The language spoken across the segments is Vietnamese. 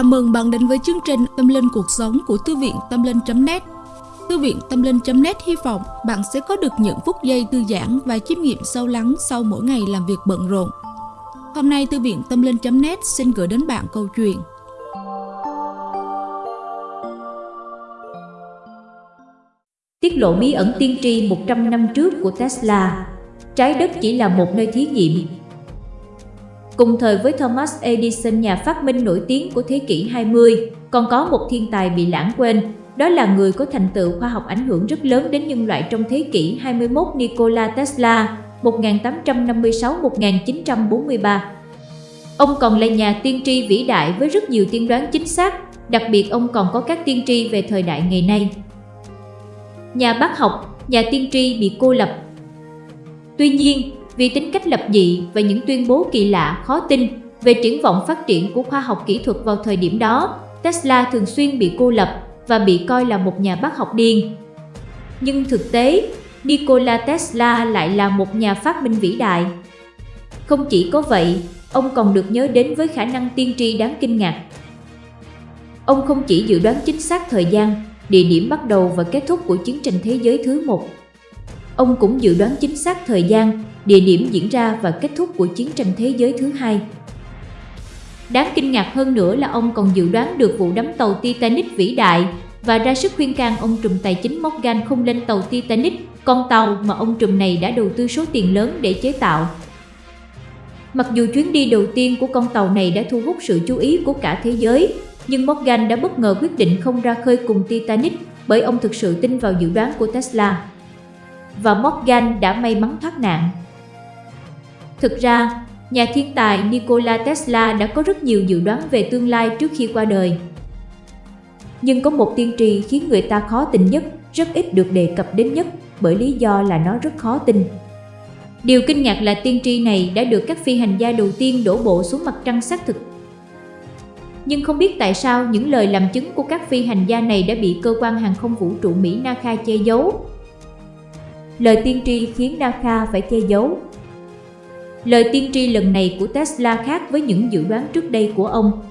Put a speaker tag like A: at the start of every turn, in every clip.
A: Chào mừng bạn đến với chương trình Tâm Linh Cuộc Sống của Thư viện Tâm Linh.net Thư viện Tâm Linh.net hy vọng bạn sẽ có được những phút giây thư giãn và chiêm nghiệm sâu lắng sau mỗi ngày làm việc bận rộn. Hôm nay, Thư viện Tâm Linh.net xin gửi đến bạn câu chuyện.
B: Tiết lộ bí ẩn tiên tri 100 năm trước của Tesla. Trái đất chỉ là một nơi thí nghiệm Cùng thời với Thomas Edison nhà phát minh nổi tiếng của thế kỷ 20, còn có một thiên tài bị lãng quên, đó là người có thành tựu khoa học ảnh hưởng rất lớn đến nhân loại trong thế kỷ 21 Nikola Tesla 1856-1943. Ông còn là nhà tiên tri vĩ đại với rất nhiều tiên đoán chính xác, đặc biệt ông còn có các tiên tri về thời đại ngày nay. Nhà bác học, nhà tiên tri bị cô lập. Tuy nhiên, vì tính cách lập dị và những tuyên bố kỳ lạ, khó tin về triển vọng phát triển của khoa học kỹ thuật vào thời điểm đó, Tesla thường xuyên bị cô lập và bị coi là một nhà bác học điên. Nhưng thực tế, Nikola Tesla lại là một nhà phát minh vĩ đại. Không chỉ có vậy, ông còn được nhớ đến với khả năng tiên tri đáng kinh ngạc. Ông không chỉ dự đoán chính xác thời gian, địa điểm bắt đầu và kết thúc của chiến tranh thế giới thứ một. Ông cũng dự đoán chính xác thời gian, địa điểm diễn ra và kết thúc của chiến tranh thế giới thứ hai. Đáng kinh ngạc hơn nữa là ông còn dự đoán được vụ đắm tàu Titanic vĩ đại và ra sức khuyên can ông trùm tài chính Morgan không lên tàu Titanic, con tàu mà ông trùm này đã đầu tư số tiền lớn để chế tạo. Mặc dù chuyến đi đầu tiên của con tàu này đã thu hút sự chú ý của cả thế giới, nhưng Morgan đã bất ngờ quyết định không ra khơi cùng Titanic bởi ông thực sự tin vào dự đoán của Tesla. Và Morgan đã may mắn thoát nạn. Thực ra, nhà thiên tài Nikola Tesla đã có rất nhiều dự đoán về tương lai trước khi qua đời. Nhưng có một tiên tri khiến người ta khó tin nhất, rất ít được đề cập đến nhất bởi lý do là nó rất khó tin. Điều kinh ngạc là tiên tri này đã được các phi hành gia đầu tiên đổ bộ xuống mặt trăng xác thực. Nhưng không biết tại sao những lời làm chứng của các phi hành gia này đã bị cơ quan hàng không vũ trụ Mỹ NASA che giấu. Lời tiên tri khiến NASA phải che giấu Lời tiên tri lần này của Tesla khác với những dự đoán trước đây của ông.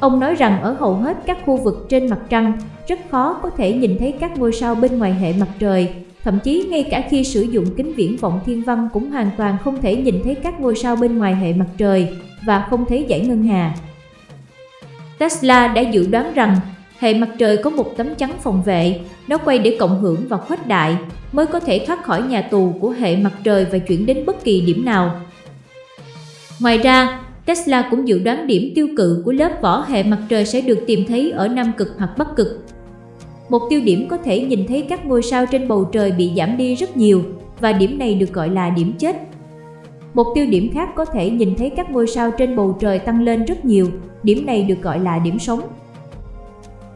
B: Ông nói rằng ở hầu hết các khu vực trên mặt trăng, rất khó có thể nhìn thấy các ngôi sao bên ngoài hệ mặt trời, thậm chí ngay cả khi sử dụng kính viễn vọng thiên văn cũng hoàn toàn không thể nhìn thấy các ngôi sao bên ngoài hệ mặt trời và không thấy dải ngân hà. Tesla đã dự đoán rằng hệ mặt trời có một tấm chắn phòng vệ, nó quay để cộng hưởng và khuếch đại, mới có thể thoát khỏi nhà tù của hệ mặt trời và chuyển đến bất kỳ điểm nào. Ngoài ra, Tesla cũng dự đoán điểm tiêu cự của lớp vỏ hệ mặt trời sẽ được tìm thấy ở Nam Cực hoặc Bắc Cực. Một tiêu điểm có thể nhìn thấy các ngôi sao trên bầu trời bị giảm đi rất nhiều và điểm này được gọi là điểm chết. Một tiêu điểm khác có thể nhìn thấy các ngôi sao trên bầu trời tăng lên rất nhiều, điểm này được gọi là điểm sống.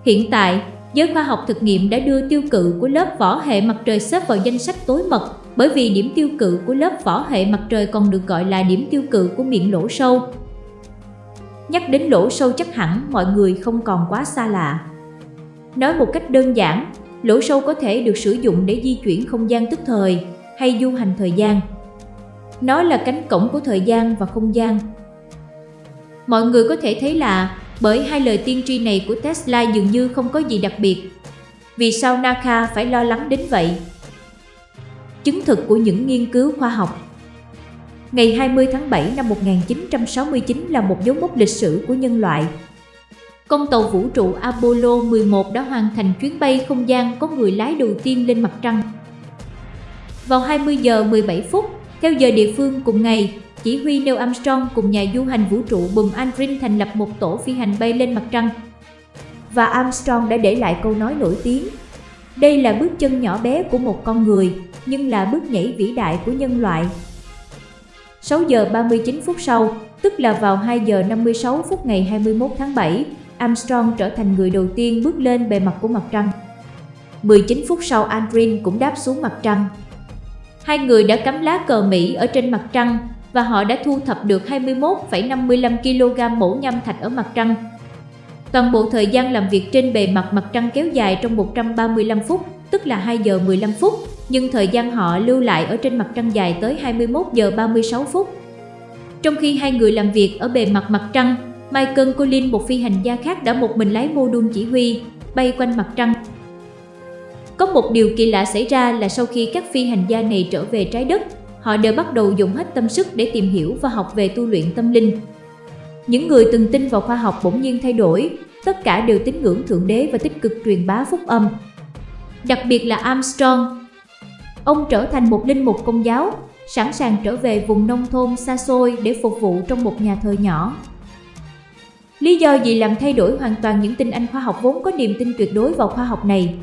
B: Hiện tại, giới khoa học thực nghiệm đã đưa tiêu cự của lớp vỏ hệ mặt trời xếp vào danh sách tối mật bởi vì điểm tiêu cự của lớp vỏ hệ mặt trời còn được gọi là điểm tiêu cự của miệng lỗ sâu. Nhắc đến lỗ sâu chắc hẳn mọi người không còn quá xa lạ. Nói một cách đơn giản, lỗ sâu có thể được sử dụng để di chuyển không gian tức thời hay du hành thời gian. Nó là cánh cổng của thời gian và không gian. Mọi người có thể thấy là bởi hai lời tiên tri này của Tesla dường như không có gì đặc biệt. Vì sao Naka phải lo lắng đến vậy? Chứng thực của những nghiên cứu khoa học Ngày 20 tháng 7 năm 1969 là một dấu mốc lịch sử của nhân loại. Con tàu vũ trụ Apollo 11 đã hoàn thành chuyến bay không gian có người lái đầu tiên lên mặt trăng. Vào 20 giờ 17 phút, theo giờ địa phương cùng ngày, chỉ huy Neil Armstrong cùng nhà du hành vũ trụ Buzz Aldrin thành lập một tổ phi hành bay lên mặt trăng. Và Armstrong đã để lại câu nói nổi tiếng. Đây là bước chân nhỏ bé của một con người, nhưng là bước nhảy vĩ đại của nhân loại. 6 giờ 39 phút sau, tức là vào 2 giờ 56 phút ngày 21 tháng 7, Armstrong trở thành người đầu tiên bước lên bề mặt của mặt trăng. 19 phút sau Aldrin cũng đáp xuống mặt trăng. Hai người đã cắm lá cờ Mỹ ở trên mặt trăng và họ đã thu thập được 21,55 kg mẫu nham thạch ở mặt trăng. Toàn bộ thời gian làm việc trên bề mặt mặt trăng kéo dài trong 135 phút, tức là 2 giờ 15 phút, nhưng thời gian họ lưu lại ở trên mặt trăng dài tới 21 giờ 36 phút. Trong khi hai người làm việc ở bề mặt mặt trăng, Michael Collins, một phi hành gia khác đã một mình lái mô đun chỉ huy, bay quanh mặt trăng. Một điều kỳ lạ xảy ra là sau khi các phi hành gia này trở về trái đất, họ đều bắt đầu dùng hết tâm sức để tìm hiểu và học về tu luyện tâm linh. Những người từng tin vào khoa học bỗng nhiên thay đổi, tất cả đều tín ngưỡng Thượng Đế và tích cực truyền bá phúc âm. Đặc biệt là Armstrong. Ông trở thành một linh mục công giáo, sẵn sàng trở về vùng nông thôn xa xôi để phục vụ trong một nhà thờ nhỏ. Lý do gì làm thay đổi hoàn toàn những tin anh khoa học vốn có niềm tin tuyệt đối vào khoa học này?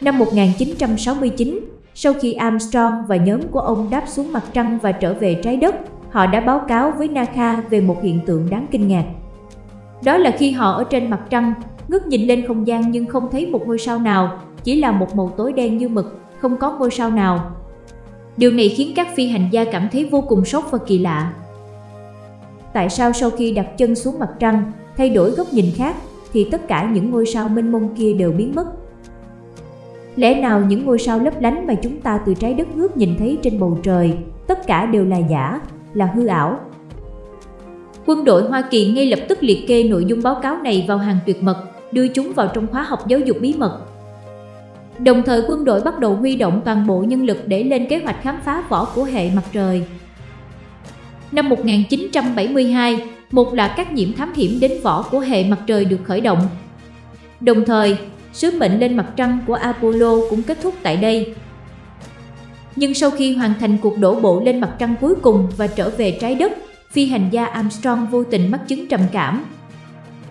B: Năm 1969, sau khi Armstrong và nhóm của ông đáp xuống mặt trăng và trở về trái đất, họ đã báo cáo với NASA về một hiện tượng đáng kinh ngạc. Đó là khi họ ở trên mặt trăng, ngước nhìn lên không gian nhưng không thấy một ngôi sao nào, chỉ là một màu tối đen như mực, không có ngôi sao nào. Điều này khiến các phi hành gia cảm thấy vô cùng sốc và kỳ lạ. Tại sao sau khi đặt chân xuống mặt trăng, thay đổi góc nhìn khác, thì tất cả những ngôi sao mênh mông kia đều biến mất? Lẽ nào những ngôi sao lấp lánh mà chúng ta từ trái đất ngước nhìn thấy trên bầu trời, tất cả đều là giả, là hư ảo? Quân đội Hoa Kỳ ngay lập tức liệt kê nội dung báo cáo này vào hàng tuyệt mật, đưa chúng vào trong khóa học giáo dục bí mật. Đồng thời quân đội bắt đầu huy động toàn bộ nhân lực để lên kế hoạch khám phá vỏ của hệ mặt trời. Năm 1972, một loạt các nhiễm thám hiểm đến vỏ của hệ mặt trời được khởi động. Đồng thời, sứ mệnh lên mặt trăng của Apollo cũng kết thúc tại đây. Nhưng sau khi hoàn thành cuộc đổ bộ lên mặt trăng cuối cùng và trở về trái đất, phi hành gia Armstrong vô tình mắc chứng trầm cảm.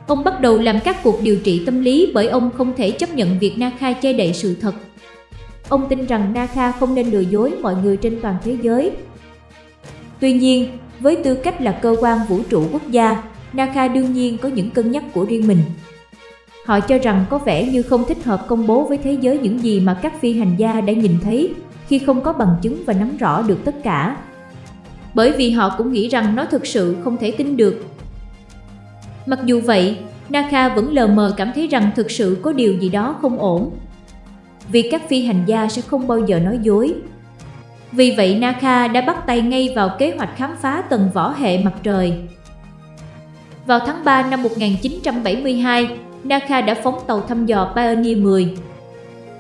B: Ông bắt đầu làm các cuộc điều trị tâm lý bởi ông không thể chấp nhận việc NASA che đậy sự thật. Ông tin rằng NASA không nên lừa dối mọi người trên toàn thế giới. Tuy nhiên, với tư cách là cơ quan vũ trụ quốc gia, NASA đương nhiên có những cân nhắc của riêng mình. Họ cho rằng có vẻ như không thích hợp công bố với thế giới những gì mà các phi hành gia đã nhìn thấy khi không có bằng chứng và nắm rõ được tất cả. Bởi vì họ cũng nghĩ rằng nó thực sự không thể tin được. Mặc dù vậy, Naka vẫn lờ mờ cảm thấy rằng thực sự có điều gì đó không ổn. Vì các phi hành gia sẽ không bao giờ nói dối. Vì vậy Naka đã bắt tay ngay vào kế hoạch khám phá tầng vỏ hệ mặt trời. Vào tháng 3 năm 1972, NASA đã phóng tàu thăm dò Pioneer 10.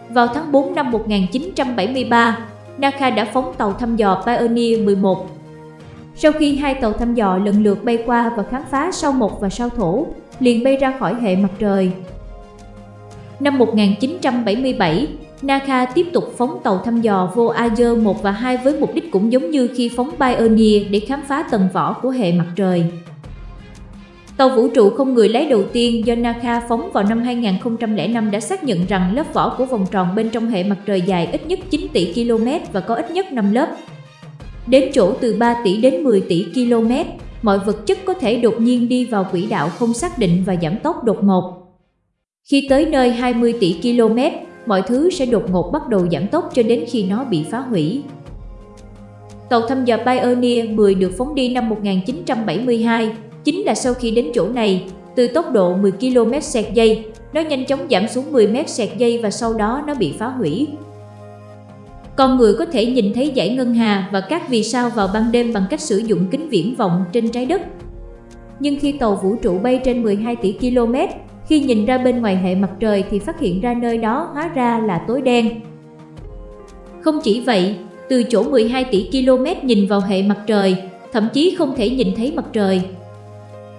B: Vào tháng 4 năm 1973, NASA đã phóng tàu thăm dò Pioneer 11. Sau khi hai tàu thăm dò lần lượt bay qua và khám phá sao Mộc và sao Thổ, liền bay ra khỏi hệ mặt trời. Năm 1977, NASA tiếp tục phóng tàu thăm dò Voyager 1 và 2 với mục đích cũng giống như khi phóng Pioneer để khám phá tầng vỏ của hệ mặt trời. Tàu vũ trụ không người lái đầu tiên do NASA phóng vào năm 2005 đã xác nhận rằng lớp vỏ của vòng tròn bên trong hệ mặt trời dài ít nhất 9 tỷ km và có ít nhất 5 lớp. Đến chỗ từ 3 tỷ đến 10 tỷ km, mọi vật chất có thể đột nhiên đi vào quỹ đạo không xác định và giảm tốc đột ngột. Khi tới nơi 20 tỷ km, mọi thứ sẽ đột ngột bắt đầu giảm tốc cho đến khi nó bị phá hủy. Tàu thăm dò Pioneer 10 được phóng đi năm 1972 Chính là sau khi đến chỗ này, từ tốc độ 10 km sạc giây, nó nhanh chóng giảm xuống 10 m sạc giây và sau đó nó bị phá hủy. Con người có thể nhìn thấy dải ngân hà và các vì sao vào ban đêm bằng cách sử dụng kính viễn vọng trên trái đất. Nhưng khi tàu vũ trụ bay trên 12 tỷ km, khi nhìn ra bên ngoài hệ mặt trời thì phát hiện ra nơi đó hóa ra là tối đen. Không chỉ vậy, từ chỗ 12 tỷ km nhìn vào hệ mặt trời, thậm chí không thể nhìn thấy mặt trời,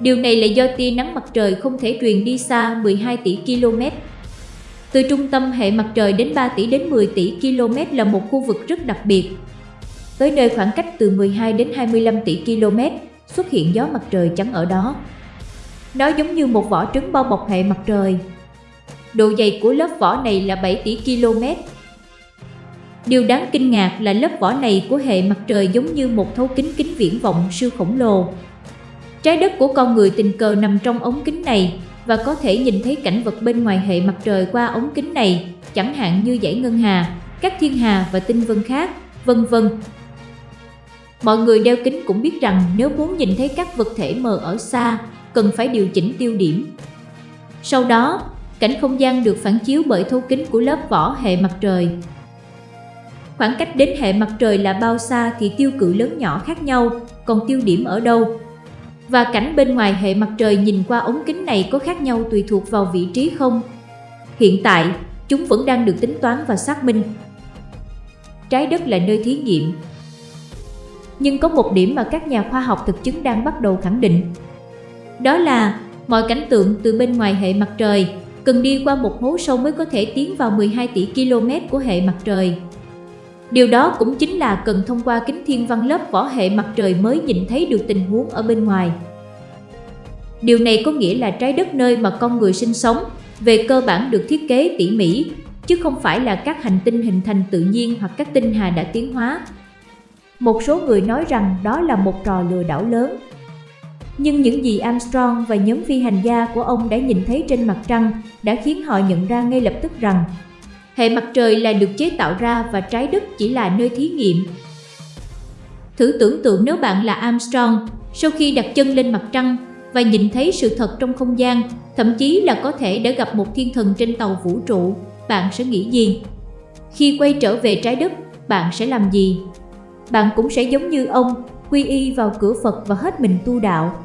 B: Điều này là do tia nắng mặt trời không thể truyền đi xa 12 tỷ km. Từ trung tâm hệ mặt trời đến 3 tỷ đến 10 tỷ km là một khu vực rất đặc biệt. Tới nơi khoảng cách từ 12 đến 25 tỷ km xuất hiện gió mặt trời trắng ở đó. Nó giống như một vỏ trứng bao bọc hệ mặt trời. Độ dày của lớp vỏ này là 7 tỷ km. Điều đáng kinh ngạc là lớp vỏ này của hệ mặt trời giống như một thấu kính kính viễn vọng siêu khổng lồ Trái đất của con người tình cờ nằm trong ống kính này và có thể nhìn thấy cảnh vật bên ngoài hệ mặt trời qua ống kính này, chẳng hạn như dãy ngân hà, các thiên hà và tinh vân khác, vân vân. Mọi người đeo kính cũng biết rằng nếu muốn nhìn thấy các vật thể mờ ở xa, cần phải điều chỉnh tiêu điểm. Sau đó, cảnh không gian được phản chiếu bởi thấu kính của lớp vỏ hệ mặt trời. Khoảng cách đến hệ mặt trời là bao xa thì tiêu cự lớn nhỏ khác nhau, còn tiêu điểm ở đâu và cảnh bên ngoài hệ mặt trời nhìn qua ống kính này có khác nhau tùy thuộc vào vị trí không? Hiện tại, chúng vẫn đang được tính toán và xác minh. Trái đất là nơi thí nghiệm. Nhưng có một điểm mà các nhà khoa học thực chứng đang bắt đầu khẳng định. Đó là mọi cảnh tượng từ bên ngoài hệ mặt trời cần đi qua một hố sâu mới có thể tiến vào 12 tỷ km của hệ mặt trời. Điều đó cũng chính là cần thông qua kính thiên văn lớp vỏ hệ mặt trời mới nhìn thấy được tình huống ở bên ngoài. Điều này có nghĩa là trái đất nơi mà con người sinh sống về cơ bản được thiết kế tỉ mỉ, chứ không phải là các hành tinh hình thành tự nhiên hoặc các tinh hà đã tiến hóa. Một số người nói rằng đó là một trò lừa đảo lớn. Nhưng những gì Armstrong và nhóm phi hành gia của ông đã nhìn thấy trên mặt trăng đã khiến họ nhận ra ngay lập tức rằng hệ mặt trời là được chế tạo ra và trái đất chỉ là nơi thí nghiệm. Thử tưởng tượng nếu bạn là Armstrong, sau khi đặt chân lên mặt trăng và nhìn thấy sự thật trong không gian, thậm chí là có thể đã gặp một thiên thần trên tàu vũ trụ, bạn sẽ nghĩ gì? Khi quay trở về trái đất, bạn sẽ làm gì? Bạn cũng sẽ giống như ông, quy y vào cửa Phật và hết mình tu đạo.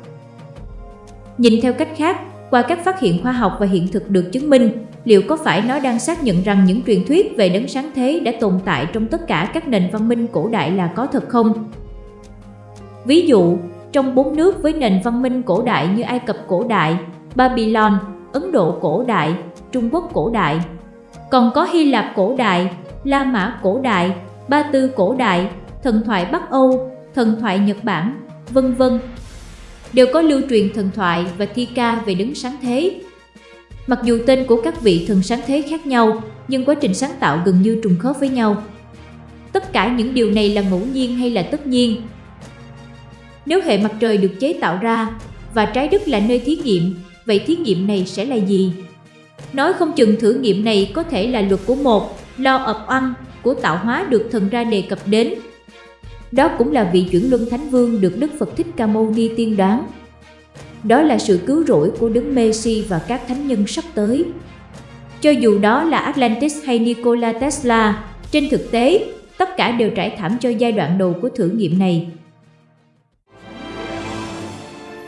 B: Nhìn theo cách khác, qua các phát hiện khoa học và hiện thực được chứng minh, liệu có phải nó đang xác nhận rằng những truyền thuyết về đấng sáng thế đã tồn tại trong tất cả các nền văn minh cổ đại là có thật không? Ví dụ, trong bốn nước với nền văn minh cổ đại như Ai Cập cổ đại, Babylon, Ấn Độ cổ đại, Trung Quốc cổ đại. Còn có Hy Lạp cổ đại, La Mã cổ đại, Ba Tư cổ đại, thần thoại Bắc Âu, thần thoại Nhật Bản, vân vân. Đều có lưu truyền thần thoại và thi ca về đấng sáng thế. Mặc dù tên của các vị thần sáng thế khác nhau, nhưng quá trình sáng tạo gần như trùng khớp với nhau. Tất cả những điều này là ngẫu nhiên hay là tất nhiên? Nếu hệ mặt trời được chế tạo ra và trái đất là nơi thí nghiệm, vậy thí nghiệm này sẽ là gì? Nói không chừng thử nghiệm này có thể là luật của một, lo of one, của tạo hóa được thần ra đề cập đến. Đó cũng là vị chuyển luân thánh vương được Đức Phật Thích Ca Mâu Ni tiên đoán. Đó là sự cứu rỗi của Đức Messi và các thánh nhân sắp tới. Cho dù đó là Atlantis hay Nikola Tesla, trên thực tế, tất cả đều trải thảm cho giai đoạn đầu của thử nghiệm này.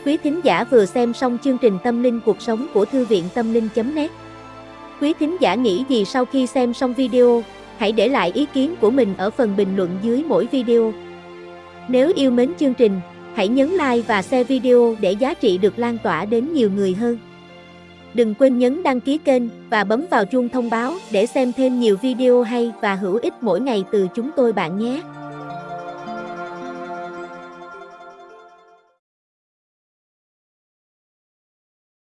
C: Quý thính giả vừa xem xong chương trình Tâm linh cuộc sống của Thư viện Tâm linh.net Quý thính giả nghĩ gì sau khi xem xong video? Hãy để lại ý kiến của mình ở phần bình luận dưới mỗi video. Nếu yêu mến chương trình, hãy nhấn like và share video để giá trị được lan tỏa đến nhiều người hơn. Đừng quên nhấn đăng ký kênh và bấm vào chuông thông báo để xem thêm nhiều video hay và hữu ích mỗi ngày từ chúng tôi bạn nhé.